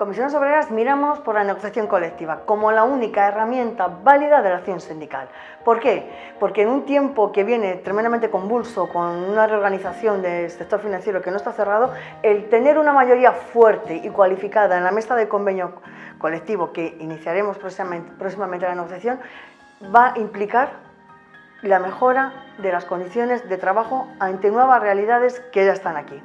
Comisiones Obreras miramos por la negociación colectiva como la única herramienta válida de la acción sindical. ¿Por qué? Porque en un tiempo que viene tremendamente convulso, con una reorganización del sector financiero que no está cerrado, el tener una mayoría fuerte y cualificada en la mesa de convenio colectivo que iniciaremos próximamente, próximamente la negociación va a implicar la mejora de las condiciones de trabajo ante nuevas realidades que ya están aquí.